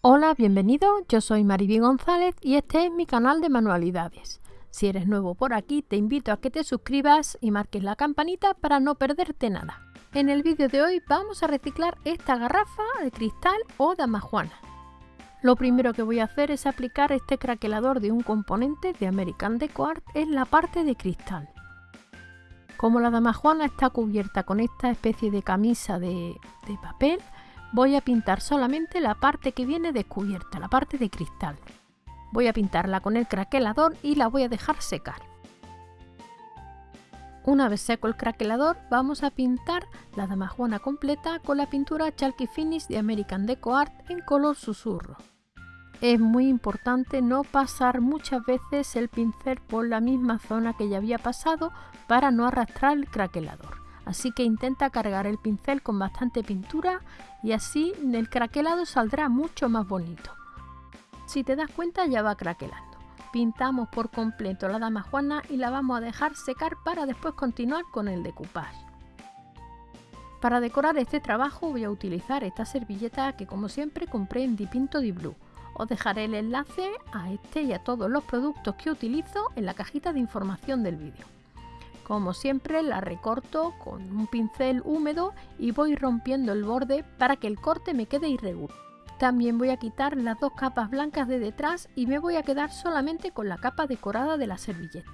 Hola, bienvenido, yo soy Mariby González y este es mi canal de manualidades. Si eres nuevo por aquí, te invito a que te suscribas y marques la campanita para no perderte nada. En el vídeo de hoy vamos a reciclar esta garrafa de cristal o damajuana. Lo primero que voy a hacer es aplicar este craquelador de un componente de American Deco Art en la parte de cristal. Como la damajuana está cubierta con esta especie de camisa de papel, voy a pintar solamente la parte que viene descubierta, la parte de cristal. Voy a pintarla con el craquelador y la voy a dejar secar. Una vez seco el craquelador, vamos a pintar la damajuana completa con la pintura Chalky Finish de American Deco Art en color susurro. Es muy importante no pasar muchas veces el pincel por la misma zona que ya había pasado para no arrastrar el craquelador así que intenta cargar el pincel con bastante pintura y así el craquelado saldrá mucho más bonito. Si te das cuenta ya va craquelando. Pintamos por completo la dama juana y la vamos a dejar secar para después continuar con el decoupage. Para decorar este trabajo voy a utilizar esta servilleta que como siempre compré en Dipinto Di Blue. Os dejaré el enlace a este y a todos los productos que utilizo en la cajita de información del vídeo. Como siempre la recorto con un pincel húmedo y voy rompiendo el borde para que el corte me quede irregular. También voy a quitar las dos capas blancas de detrás y me voy a quedar solamente con la capa decorada de la servilleta.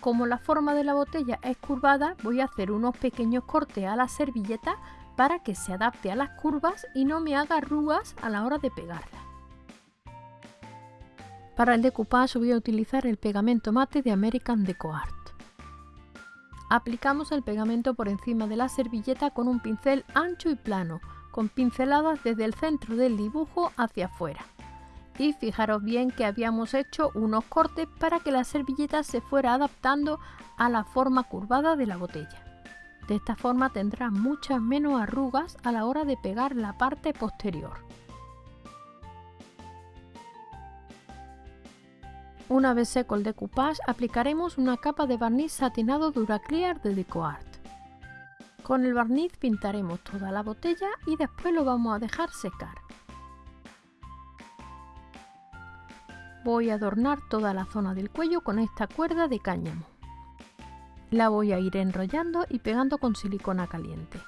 Como la forma de la botella es curvada, voy a hacer unos pequeños cortes a la servilleta para que se adapte a las curvas y no me haga arrugas a la hora de pegarla. Para el decoupage voy a utilizar el pegamento mate de American Deco Art. Aplicamos el pegamento por encima de la servilleta con un pincel ancho y plano, con pinceladas desde el centro del dibujo hacia afuera. Y fijaros bien que habíamos hecho unos cortes para que la servilleta se fuera adaptando a la forma curvada de la botella. De esta forma tendrá muchas menos arrugas a la hora de pegar la parte posterior. Una vez seco el decoupage, aplicaremos una capa de barniz satinado Duraclear de DecoArt. Con el barniz pintaremos toda la botella y después lo vamos a dejar secar. Voy a adornar toda la zona del cuello con esta cuerda de cáñamo. La voy a ir enrollando y pegando con silicona caliente.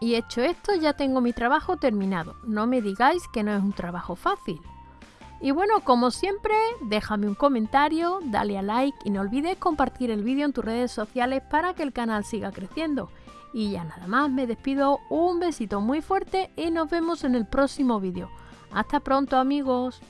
Y hecho esto ya tengo mi trabajo terminado. No me digáis que no es un trabajo fácil. Y bueno, como siempre, déjame un comentario, dale a like y no olvides compartir el vídeo en tus redes sociales para que el canal siga creciendo. Y ya nada más, me despido, un besito muy fuerte y nos vemos en el próximo vídeo. Hasta pronto amigos.